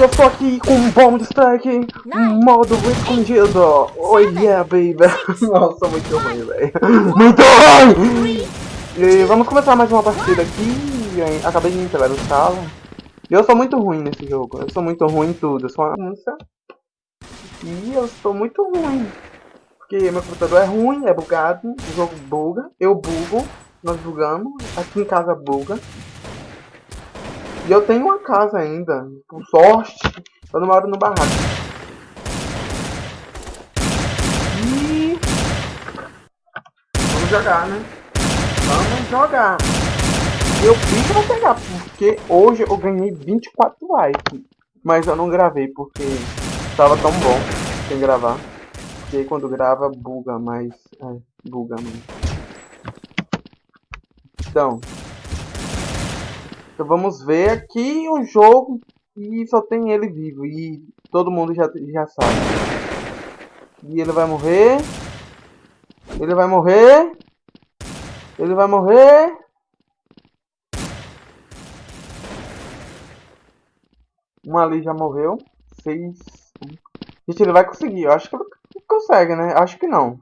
eu estou aqui com um bom destaque, modo escondido. Oh yeah, baby. Nossa, muito ruim, velho. Muito ruim! E vamos começar mais uma partida aqui. Acabei de entrar no sala. Eu sou muito ruim nesse jogo. Eu sou muito ruim em tudo. Eu sou uma criança. E eu sou muito ruim. Porque meu computador é ruim, é bugado. O jogo buga. Eu bugo. Nós bugamos. Aqui em casa buga. E eu tenho uma casa ainda. Por sorte, eu não moro no barraco. E... Vamos jogar, né? Vamos jogar. Eu fiz pra pegar, porque hoje eu ganhei 24 likes. Mas eu não gravei, porque estava tão bom sem gravar. Porque quando grava, buga, mas... É, buga, mano. Então, então vamos ver aqui o jogo e só tem ele vivo e todo mundo já, já sabe. E ele vai morrer. Ele vai morrer. Ele vai morrer. Um ali já morreu. Seis. Gente, ele vai conseguir. Eu acho que ele consegue, né? Acho que não.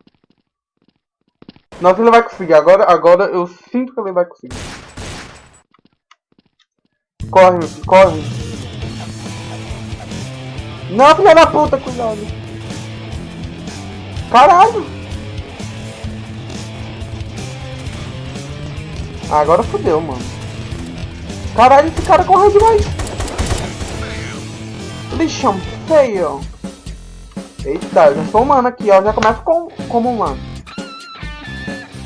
Nossa, ele vai conseguir. Agora, agora eu sinto que ele vai conseguir. Corre, corre. Não, filha da puta, cuidado. Caralho. Agora fodeu, mano. Caralho, esse cara correu demais. Lixão feio. Eita, já sou humano aqui, ó. Já começa com, como humano.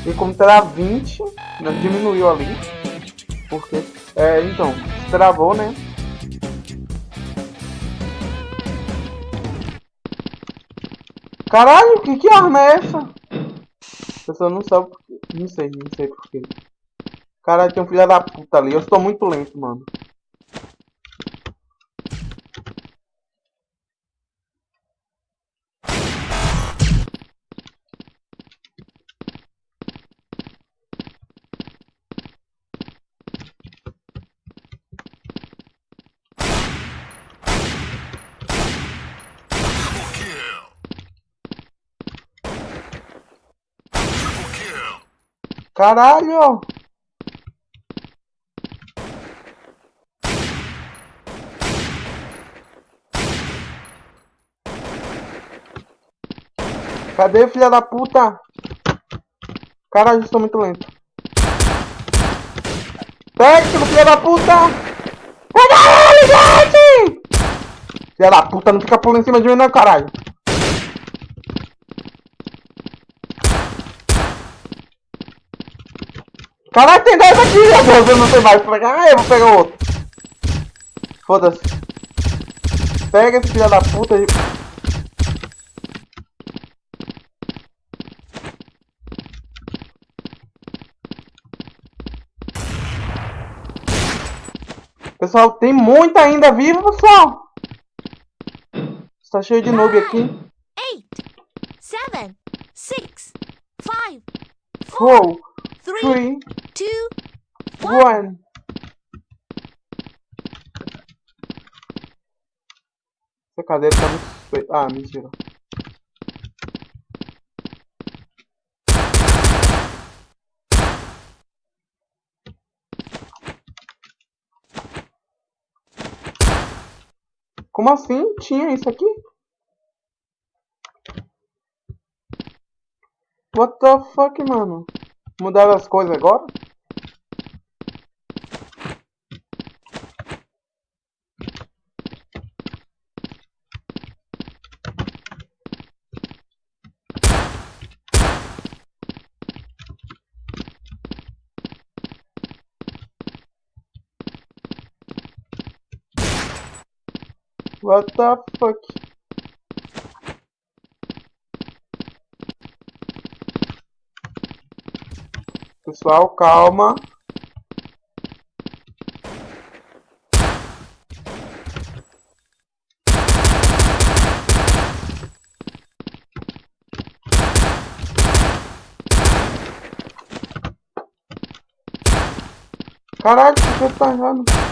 E como terá 20, né, diminuiu ali. Porque, é, então, travou, né? Caralho, que que arma é essa? A pessoa não sabe. Não sei, não sei porquê. Caralho, tem um filho da puta ali. Eu estou muito lento, mano. Caralho! Cadê, filha da puta? Caralho, eu sou muito lento. Pega, filha da puta! Caralho, gente! Filha da puta, não fica pulando em cima de mim não, caralho. Caralho, tem dois aqui, meu Deus, eu não sei mais. Ah, eu vou pegar outro. Foda-se. Pega esse filho da puta aí. Pessoal, tem muita ainda viva, pessoal. Está cheio de noob aqui. 8, 7, 6, 5, 4, 3, two, one. Essa cadeira tá muito... Ah, mentira. Como assim? Tinha isso aqui? What the fuck, mano? Mudaram as coisas agora? What the fuck? Pessoal, calma. Caralho, que você tá errando?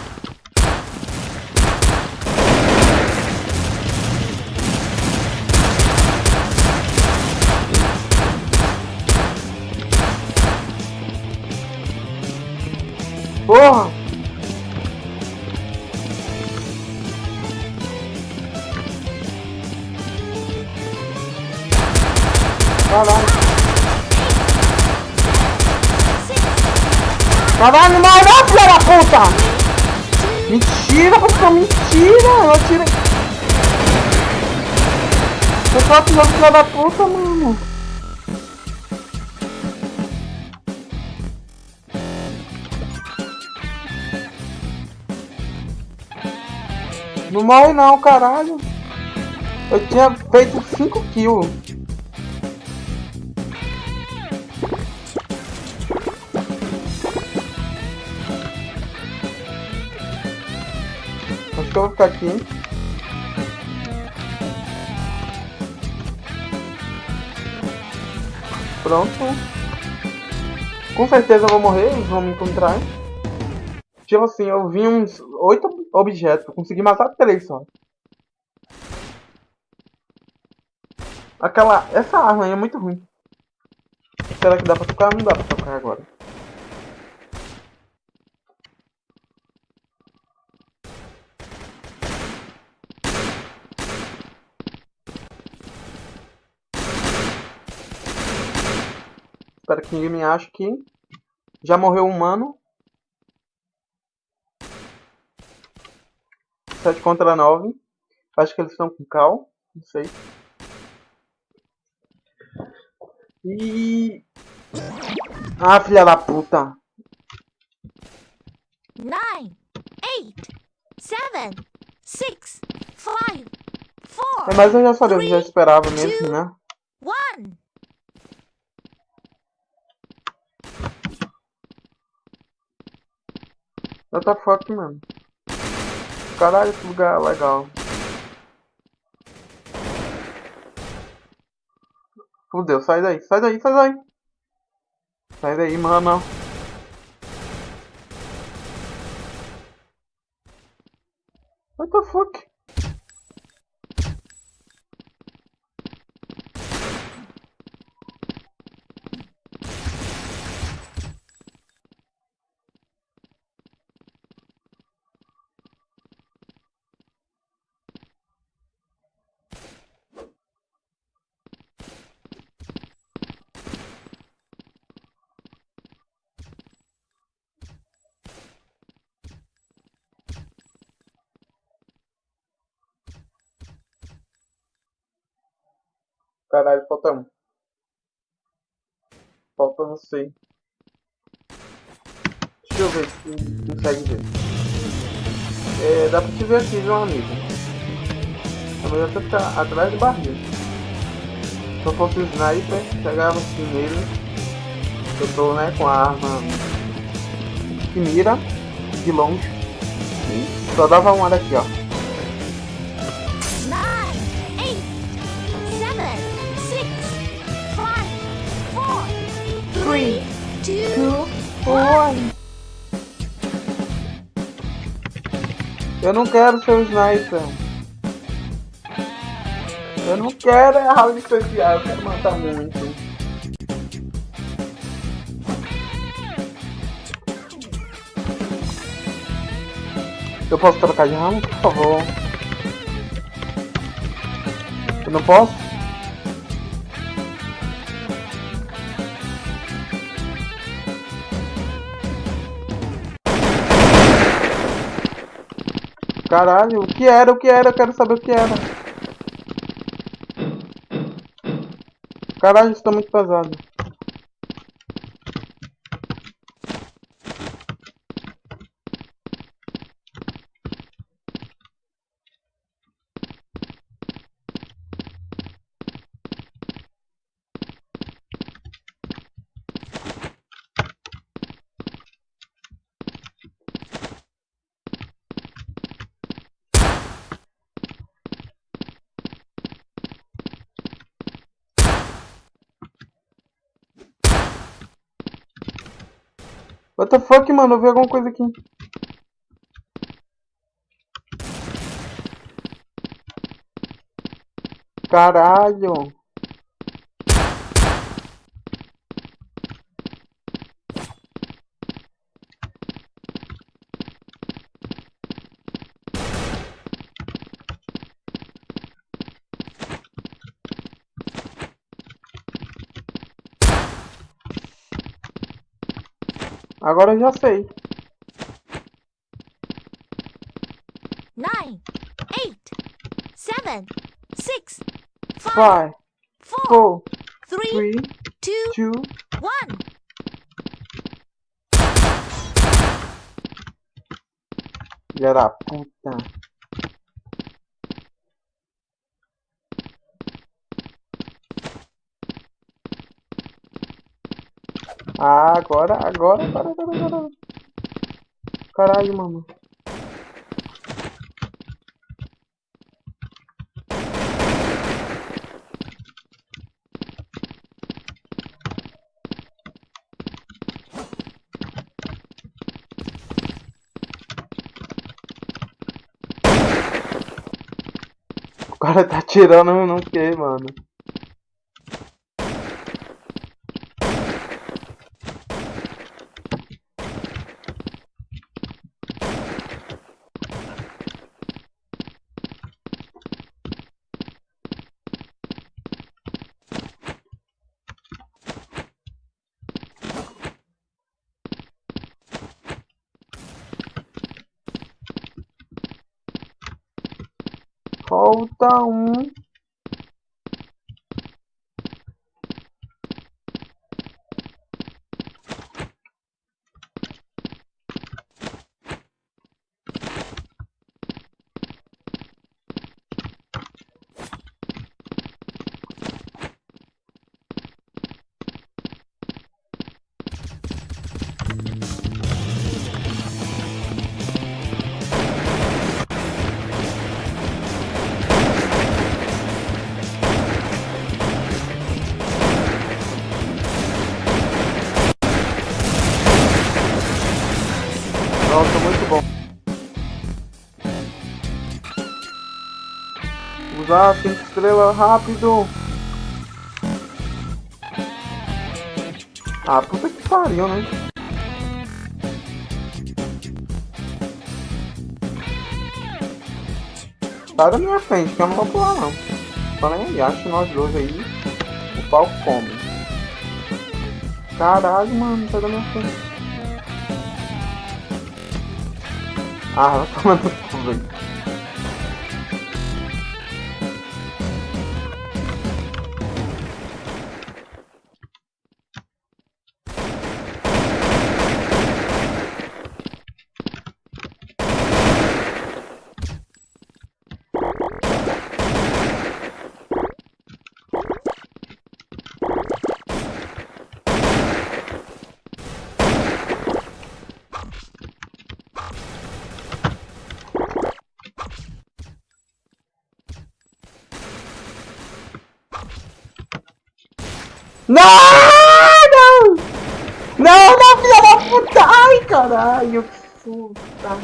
Porra! Caralho. Caralho, não vai não, filha da puta! Mentira, pessoal, mentira! Eu atirei... Eu só atirando filha da puta, mano. Não morre não, caralho. Eu tinha feito 5 kills. Acho que eu vou ficar aqui. Pronto. Com certeza eu vou morrer, eles vão me encontrar. Tipo assim, eu vi uns oito objetos, consegui matar três só. Aquela. Essa arma aí é muito ruim. Será que dá pra tocar? Não dá pra tocar agora. Espero que ninguém me ache aqui. Já morreu um humano. 7 contra 9. Acho que eles estão com cal. Não sei. E... Ah, filha da puta. 9, 8, 7, 6, 5, 4, É, mas eu já sabia, eu já esperava mesmo, né? 1. Eu tô fuck, mano. Caralho, que lugar legal. Fudeu, sai daí, sai daí, sai daí. Sai daí, mano. What the fuck? Caralho, falta um. Falta você. Deixa eu ver se consegue ver. É, dá pra te ver aqui, meu amigo. É melhor você ficar atrás do barril. Se eu fosse o sniper, pegava assim nele. Eu tô né, com a arma que mira de longe. Só dava uma daqui, ó. 4, 3, 2, Eu não quero ser o sniper. Eu não quero é round especial, eu quero matar muito. Eu posso trocar de ramo, por favor? Eu não posso? Caralho, o que era? O que era? Eu quero saber o que era. Caralho, isso tá muito pesado. What the fuck, mano? Eu vi alguma coisa aqui. Caralho. Agora eu já sei. nine, eight, seven, six, five, Five, four, four, three, three, two, two. one. Filha da puta. Ah, agora, agora, agora, agora, agora. Caralho, mano. O cara tá atirando no que, mano? Um. Usar cinco estrelas rápido. Ah, puta que pariu, né? Sai da minha frente, que eu não vou pular não. Nem aí, acho nós dois aí. O pau come. Caralho, mano, sai da minha frente. Ah, vai tomar no cu, velho. Não! Não! Não, não, filha da puta! Ai, caralho, que puta!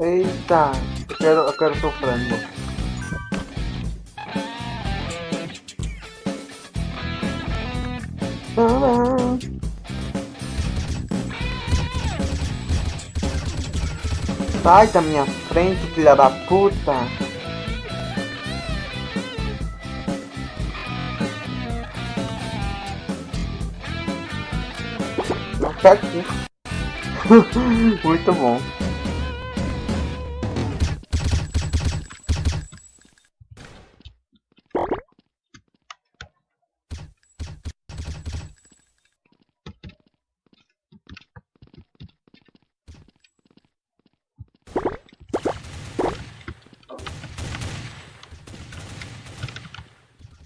Eita! Eu quero, eu quero seu frango. Tcharam. Sai da minha frente, filha da puta! Quer aqui. Muito bom.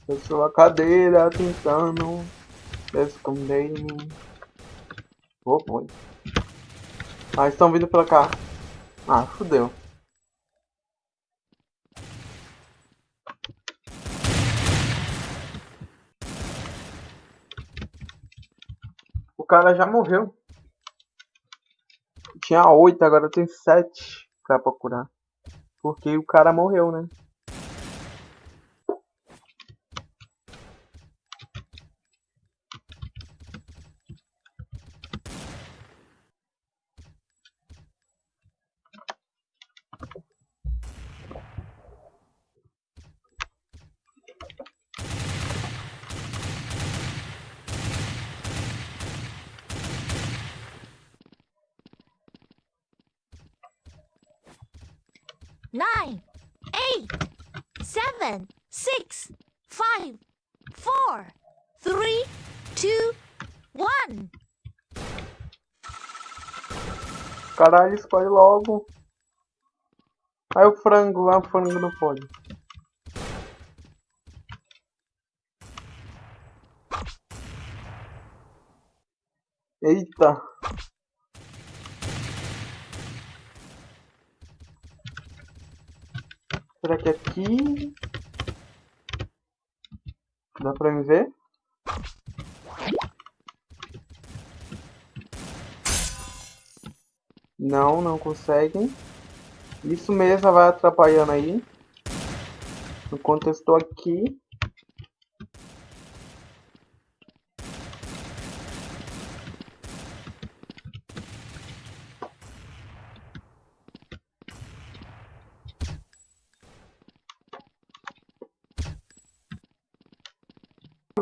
Eu sou a cadeira tentando esconder em mim. Oh, foi. Ah, estão vindo pra cá. Ah, fudeu. O cara já morreu. Tinha oito, agora tem sete pra procurar. Porque o cara morreu, né? Nine, eight, seven, six, five, four, three, two, one. Caralho, escolhe logo. Aí o frango lá, o frango não pode. Eita. Será que aqui... Dá pra me ver? Não, não conseguem. Isso mesmo vai atrapalhando aí. Enquanto eu estou aqui.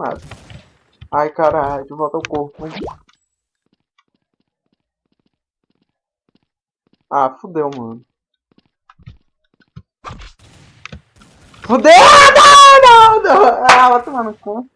Nada. Ai, caralho, de volta ao corpo. Ah, fudeu, mano. Fudeu! Não, não, não! Ah, vai tomar no cu.